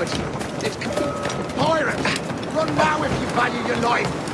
woods. It's pirate. Run now if you value your life.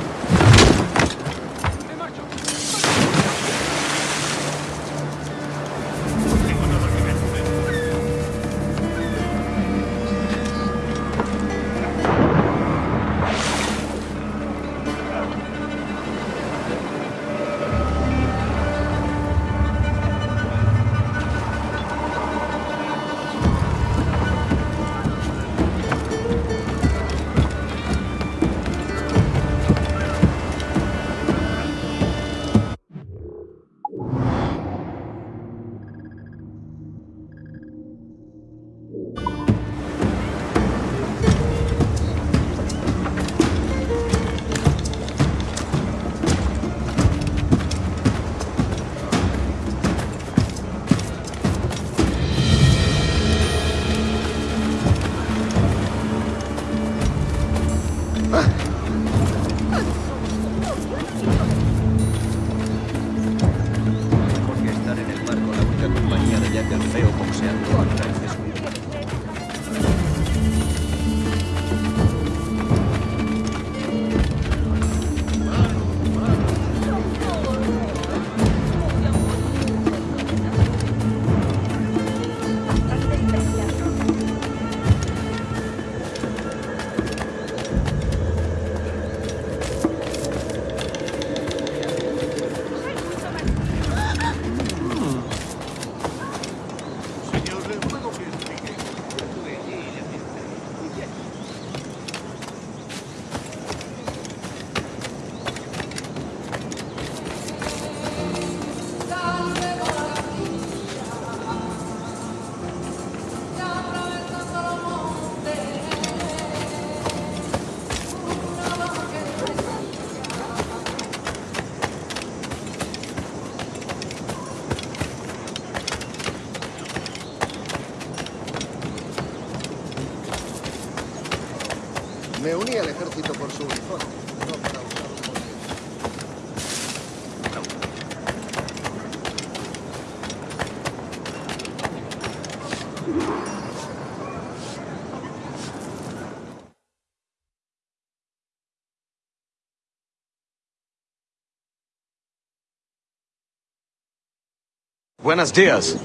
Buenos dias.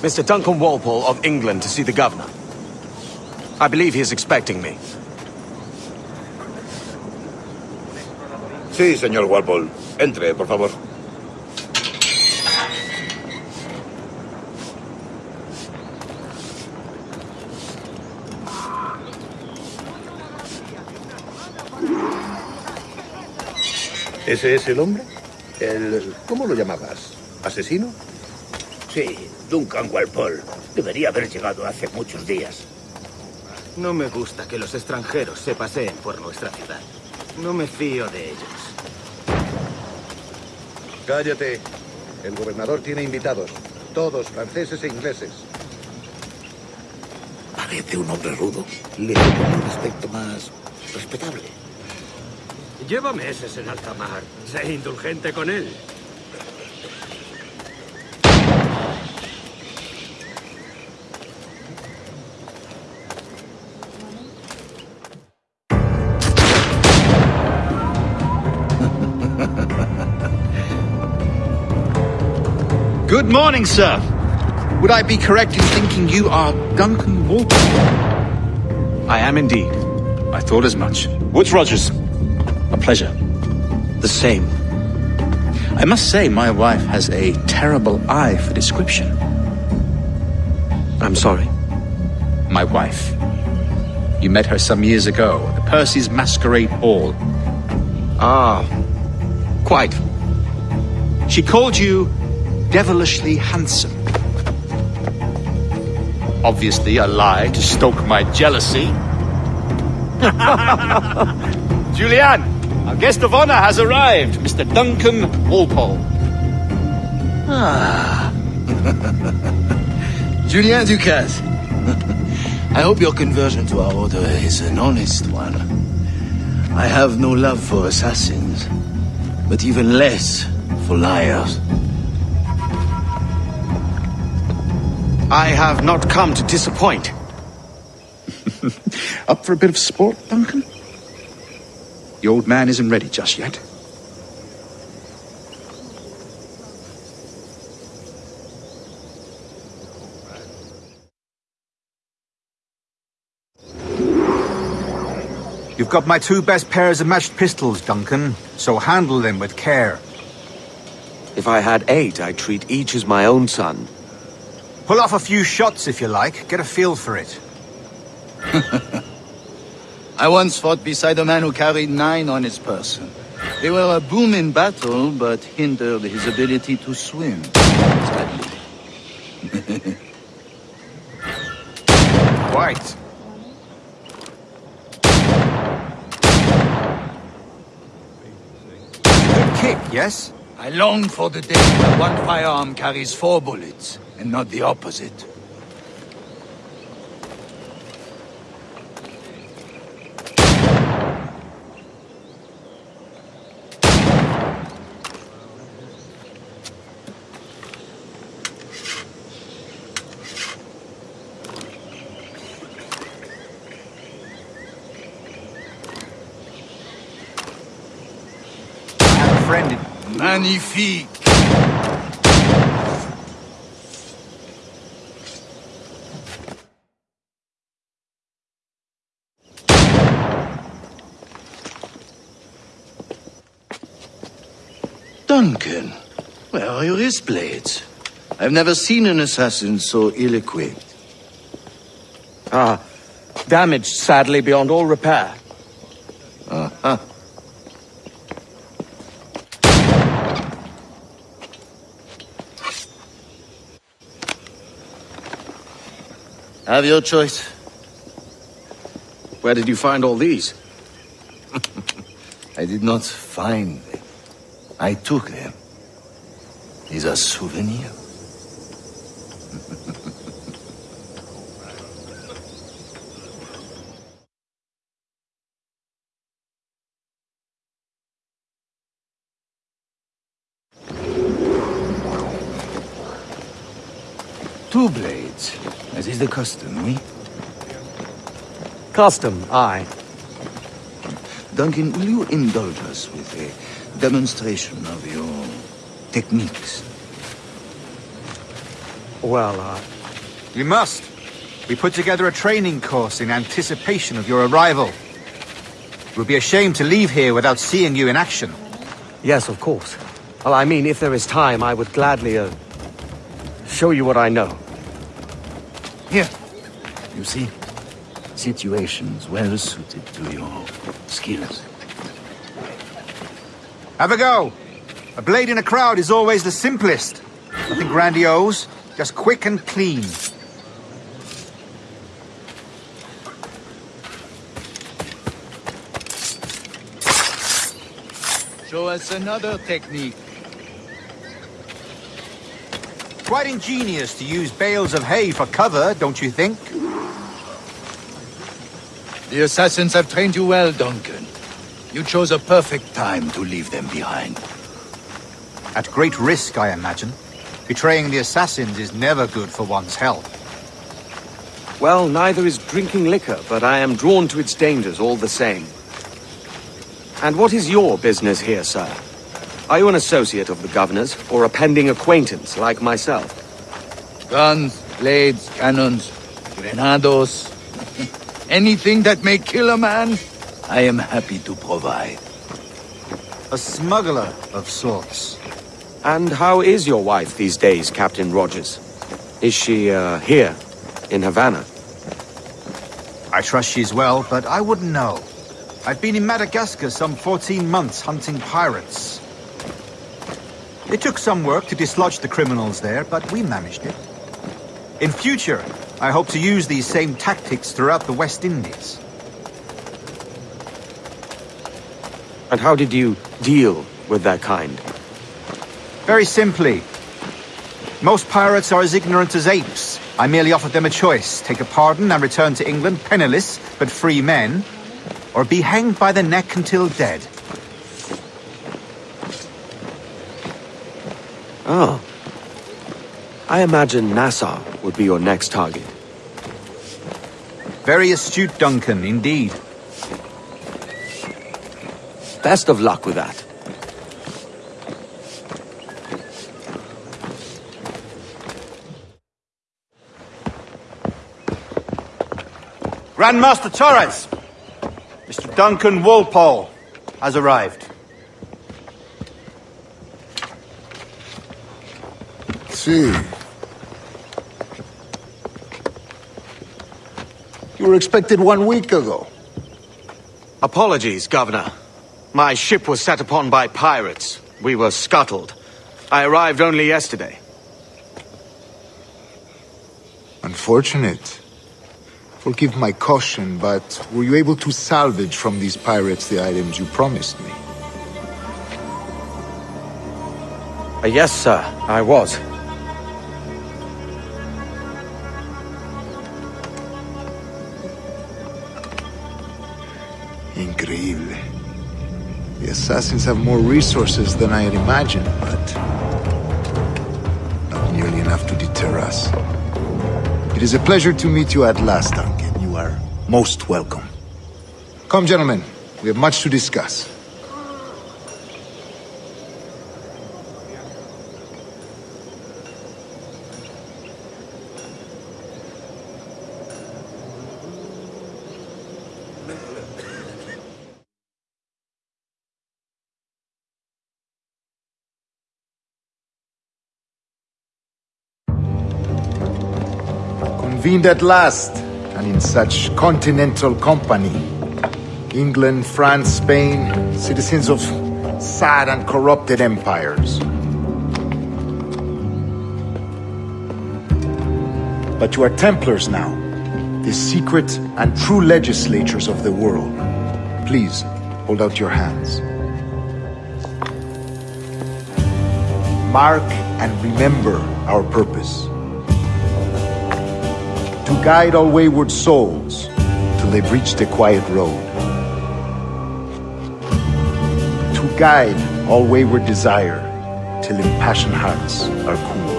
Mr. Duncan Walpole of England to see the governor. I believe he is expecting me. Sí, señor Walpole. Entre, por favor. ¿Ese es el hombre? El... ¿Cómo lo llamabas? ¿Asesino? Sí, Duncan Walpole. Debería haber llegado hace muchos días. No me gusta que los extranjeros se paseen por nuestra ciudad. No me fío de ellos. Cállate. El gobernador tiene invitados. Todos franceses e ingleses. Parece un hombre rudo. Le tengo un aspecto más respetable. Lleva meses en alta mar. Sé indulgente con él. Good morning, sir. Would I be correct in thinking you are Duncan Walpole? I am indeed. I thought as much. Woodes Rogers. A pleasure. The same. I must say, my wife has a terrible eye for description. I'm sorry. My wife. You met her some years ago at the Percy's Masquerade Ball. Ah, quite. She called you devilishly handsome. Obviously a lie to stoke my jealousy. Julien, our guest of honor has arrived, Mr. Duncan Walpole. Ah. Julien du Casse. I hope your conversion to our order is an honest one. I have no love for assassins, but even less for liars. I have not come to disappoint. Up for a bit of sport, Duncan? The old man isn't ready just yet. You've got my two best pairs of matched pistols, Duncan, so handle them with care. If I had eight, I'd treat each as my own son. Pull off a few shots if you like, get a feel for it. I once fought beside a man who carried nine on his person. They were a boom in battle, but hindered his ability to swim. Quite. Good kick, yes? I long for the day when one firearm carries four bullets, and not the opposite. I have a friend in... Magnifique! Duncan, where are your wrist blades? I've never seen an assassin so ill-equipped. Ah, damaged sadly beyond all repair. Have your choice. Where did you find all these? I did not find them. I took them. These are souvenirs. Two blades, as is the custom, we? Custom, aye. Duncan, will you indulge us with a demonstration of your techniques? Well, uh, You must. We put together a training course in anticipation of your arrival. It would be a shame to leave here without seeing you in action. yes, of course. Well, I mean, if there is time, I would gladly, uh, show you what I know. Here. You see? Situations well suited to your skills. Have a go. A blade in a crowd is always the simplest. Nothing grandiose, just quick and clean. Show us another technique. Quite ingenious to use bales of hay for cover, don't you think? The assassins have trained you well, Duncan. You chose a perfect time to leave them behind. At great risk, I imagine. Betraying the assassins is never good for one's health. Well, neither is drinking liquor, but I am drawn to its dangers all the same. And what is your business here, sir? Are you an associate of the governor's, or a pending acquaintance like myself? Guns, blades, cannons, grenados. Anything that may kill a man, I am happy to provide. A smuggler of sorts. And how is your wife these days, Captain Rogers? Is she, uh, here, in Havana? I trust she's well, but I wouldn't know. I've been in Madagascar some 14 months hunting pirates. It took some work to dislodge the criminals there, but we managed it. In future, I hope to use these same tactics throughout the West Indies. And how did you deal with that kind? Very simply. Most pirates are as ignorant as apes. I merely offered them a choice. Take a pardon and return to England penniless, but free men. Or be hanged by the neck until dead. Oh. I imagine Nassau would be your next target. Very astute, Duncan, indeed. Best of luck with that. Grandmaster Torres! Mr. Duncan Walpole has arrived. See. You were expected one week ago. Apologies, Governor. My ship was set upon by pirates. We were scuttled. I arrived only yesterday. Unfortunate. Forgive my caution, but were you able to salvage from these pirates the items you promised me? Uh, yes, sir, I was. Increíble. The assassins have more resources than I had imagined, but... not nearly enough to deter us. It is a pleasure to meet you at last, Duncan. You are most welcome. Come, gentlemen. We have much to discuss. Convened at last, and in such continental company. England, France, Spain, citizens of sad and corrupted empires. But you are Templars now, the secret and true legislatures of the world. Please, hold out your hands. Mark and remember our purpose. To guide all wayward souls till they've reached the quiet road. To guide all wayward desire till impassioned hearts are cool.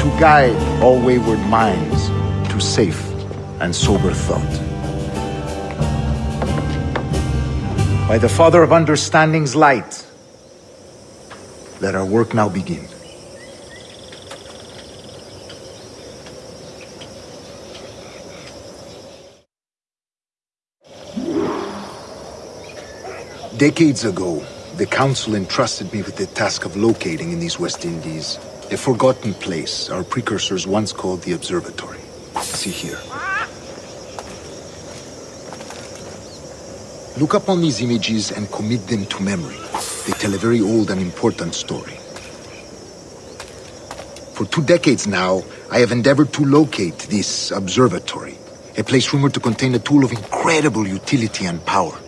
To guide all wayward minds to safe and sober thought. By the Father of Understanding's light, let our work now begin. Decades ago, the Council entrusted me with the task of locating in these West Indies a forgotten place our precursors once called the Observatory. See here. Look upon these images and commit them to memory. They tell a very old and important story. For two decades now, I have endeavored to locate this observatory, a place rumored to contain a tool of incredible utility and power.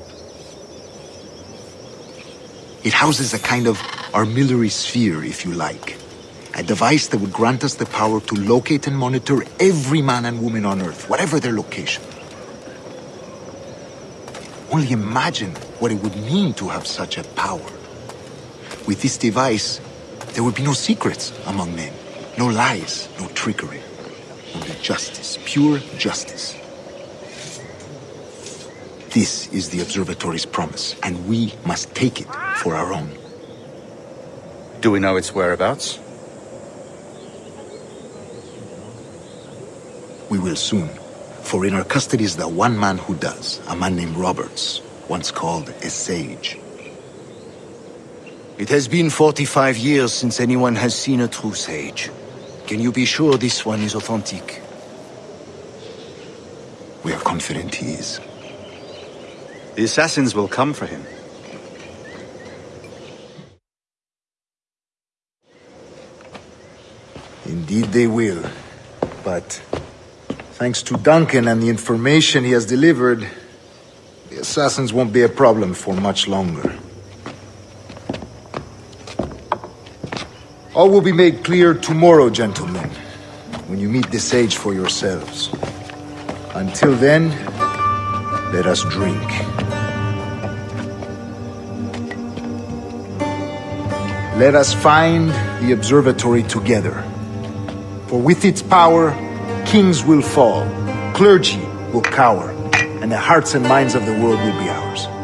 It houses a kind of armillary sphere, if you like. A device that would grant us the power to locate and monitor every man and woman on Earth, whatever their location. Only imagine what it would mean to have such a power. With this device, there would be no secrets among men, no lies, no trickery. Only justice, pure justice. This is the Observatory's promise, and we must take it for our own. Do we know its whereabouts? We will soon. For in our custody is the one man who does, a man named Roberts, once called a sage. It has been 45 years since anyone has seen a true sage. Can you be sure this one is authentic? We are confident he is. The assassins will come for him. Indeed they will. But thanks to Duncan and the information he has delivered, the assassins won't be a problem for much longer. All will be made clear tomorrow, gentlemen, when you meet the sage for yourselves. Until then, let us drink. Let us find the observatory together. For with its power, Kings will fall, clergy will cower, and the hearts and minds of the world will be ours.